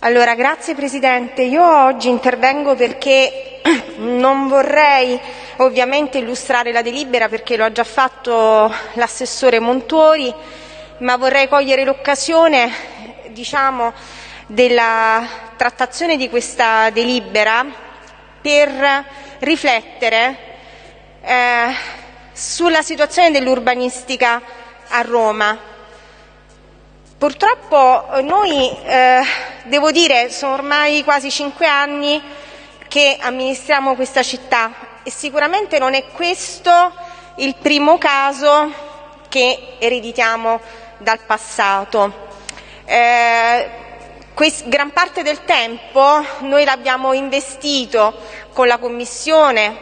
Allora, grazie Presidente. Io oggi intervengo perché non vorrei ovviamente illustrare la delibera perché lo ha già fatto l'assessore Montori, ma vorrei cogliere l'occasione diciamo, della trattazione di questa delibera per riflettere eh, sulla situazione dell'urbanistica a Roma. Purtroppo noi, eh, devo dire, sono ormai quasi cinque anni che amministriamo questa città e sicuramente non è questo il primo caso che ereditiamo dal passato. Eh, gran parte del tempo noi l'abbiamo investito con la Commissione,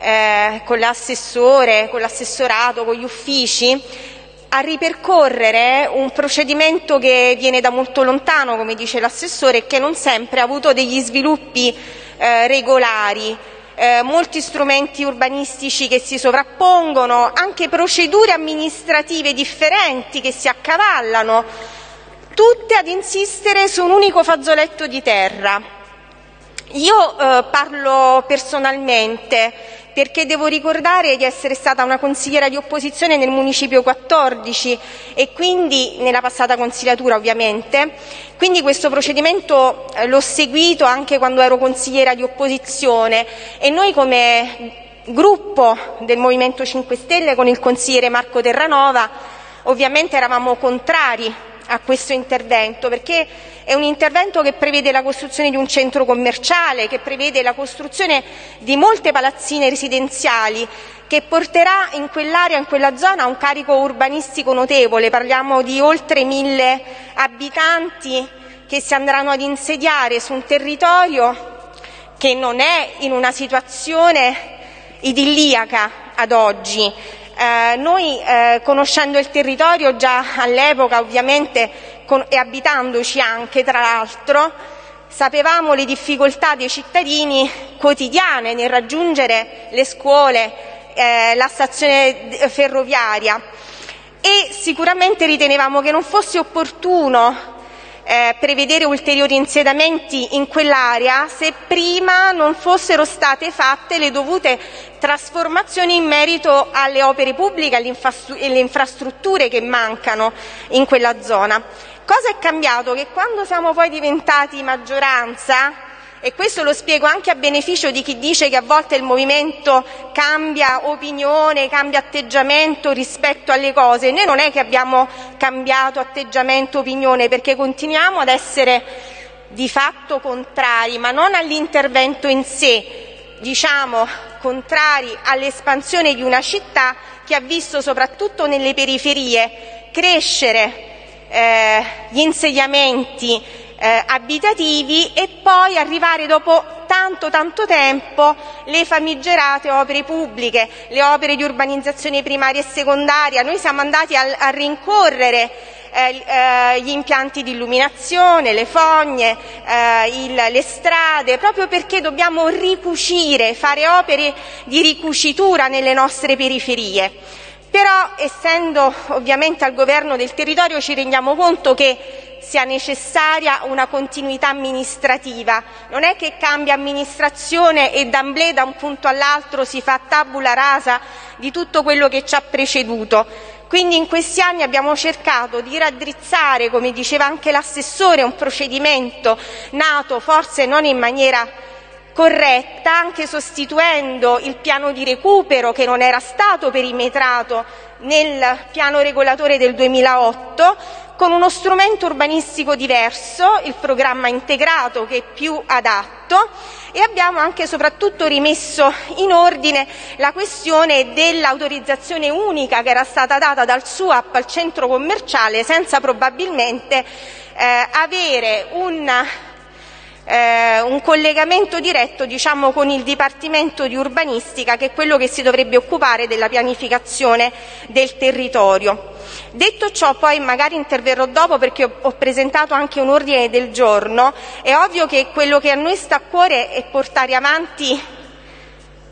eh, con l'assessore, con l'assessorato, con gli uffici a ripercorrere un procedimento che viene da molto lontano, come dice l'assessore, e che non sempre ha avuto degli sviluppi eh, regolari. Eh, molti strumenti urbanistici che si sovrappongono, anche procedure amministrative differenti che si accavallano, tutte ad insistere su un unico fazzoletto di terra. Io eh, parlo personalmente perché devo ricordare di essere stata una consigliera di opposizione nel Municipio 14 e quindi nella passata consigliatura ovviamente, quindi questo procedimento eh, l'ho seguito anche quando ero consigliera di opposizione e noi come gruppo del Movimento 5 Stelle con il consigliere Marco Terranova ovviamente eravamo contrari a questo intervento, perché è un intervento che prevede la costruzione di un centro commerciale, che prevede la costruzione di molte palazzine residenziali, che porterà in quell'area, in quella zona, un carico urbanistico notevole. Parliamo di oltre mille abitanti che si andranno ad insediare su un territorio che non è in una situazione idilliaca ad oggi. Eh, noi eh, conoscendo il territorio già all'epoca ovviamente e abitandoci anche tra l'altro sapevamo le difficoltà dei cittadini quotidiane nel raggiungere le scuole, eh, la stazione ferroviaria. E sicuramente ritenevamo che non fosse opportuno eh, prevedere ulteriori insediamenti in quell'area se prima non fossero state fatte le dovute trasformazioni in merito alle opere pubbliche e alle infrastrutture che mancano in quella zona. Cosa è cambiato? Che quando siamo poi diventati maggioranza e questo lo spiego anche a beneficio di chi dice che a volte il movimento cambia opinione, cambia atteggiamento rispetto alle cose. Noi non è che abbiamo cambiato atteggiamento, opinione, perché continuiamo ad essere di fatto contrari, ma non all'intervento in sé, diciamo contrari all'espansione di una città che ha visto soprattutto nelle periferie crescere eh, gli insediamenti eh, abitativi e poi arrivare dopo tanto tanto tempo le famigerate opere pubbliche, le opere di urbanizzazione primaria e secondaria. Noi siamo andati a, a rincorrere gli impianti di illuminazione, le fogne, eh, le strade, proprio perché dobbiamo ricucire, fare opere di ricucitura nelle nostre periferie. Però essendo ovviamente al governo del territorio ci rendiamo conto che sia necessaria una continuità amministrativa. Non è che cambia amministrazione e d'amblè da un punto all'altro si fa tabula rasa di tutto quello che ci ha preceduto. Quindi in questi anni abbiamo cercato di raddrizzare, come diceva anche l'assessore, un procedimento nato forse non in maniera corretta, anche sostituendo il piano di recupero che non era stato perimetrato nel piano regolatore del 2008 con uno strumento urbanistico diverso, il programma integrato che è più adatto e abbiamo anche e soprattutto rimesso in ordine la questione dell'autorizzazione unica che era stata data dal SUAP al centro commerciale senza probabilmente eh, avere un un collegamento diretto diciamo, con il Dipartimento di Urbanistica che è quello che si dovrebbe occupare della pianificazione del territorio. Detto ciò, poi magari interverrò dopo perché ho presentato anche un ordine del giorno, è ovvio che quello che a noi sta a cuore è portare avanti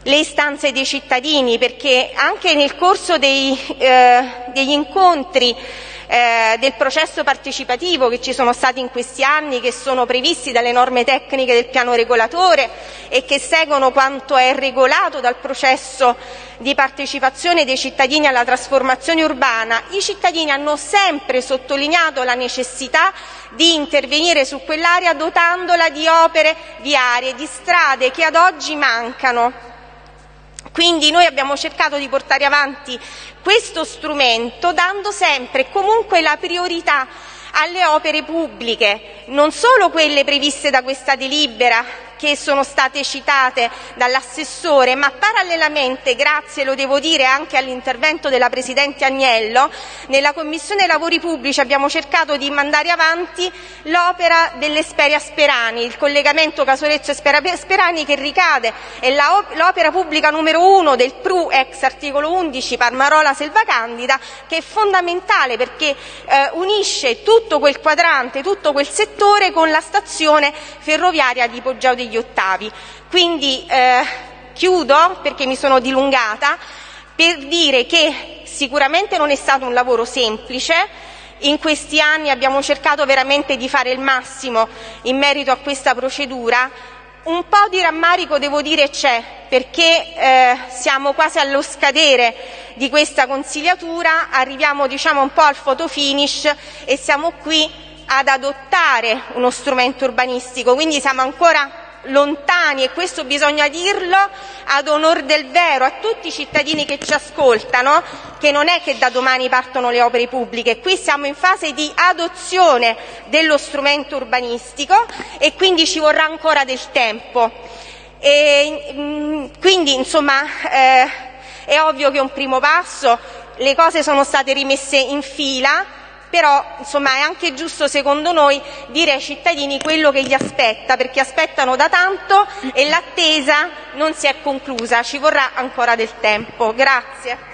le istanze dei cittadini perché anche nel corso dei, eh, degli incontri eh, del processo partecipativo che ci sono stati in questi anni, che sono previsti dalle norme tecniche del piano regolatore e che seguono quanto è regolato dal processo di partecipazione dei cittadini alla trasformazione urbana, i cittadini hanno sempre sottolineato la necessità di intervenire su quell'area dotandola di opere viarie, di strade che ad oggi mancano. Quindi noi abbiamo cercato di portare avanti questo strumento dando sempre e comunque la priorità alle opere pubbliche, non solo quelle previste da questa delibera che sono state citate dall'assessore, ma parallelamente, grazie lo devo dire anche all'intervento della Presidente Agnello, nella Commissione Lavori Pubblici abbiamo cercato di mandare avanti l'opera dell'Esperia Sperani, il collegamento Casorezzo Sperani che ricade è l'opera pubblica numero uno del PRU ex articolo 11 Parmarola Selva Candida, che è fondamentale perché eh, unisce tutto quel quadrante, tutto quel settore con la stazione ferroviaria di Poggio degli Ottavi. Quindi eh, chiudo, perché mi sono dilungata, per dire che sicuramente non è stato un lavoro semplice, in questi anni abbiamo cercato veramente di fare il massimo in merito a questa procedura. Un po' di rammarico devo dire c'è, perché eh, siamo quasi allo scadere di questa consigliatura, arriviamo diciamo un po' al photo finish e siamo qui ad adottare uno strumento urbanistico, quindi siamo ancora lontani, e questo bisogna dirlo ad onor del vero a tutti i cittadini che ci ascoltano, che non è che da domani partono le opere pubbliche, qui siamo in fase di adozione dello strumento urbanistico e quindi ci vorrà ancora del tempo. E, mm, quindi insomma eh, è ovvio che è un primo passo, le cose sono state rimesse in fila, però insomma è anche giusto secondo noi dire ai cittadini quello che gli aspetta, perché aspettano da tanto e l'attesa non si è conclusa, ci vorrà ancora del tempo. Grazie.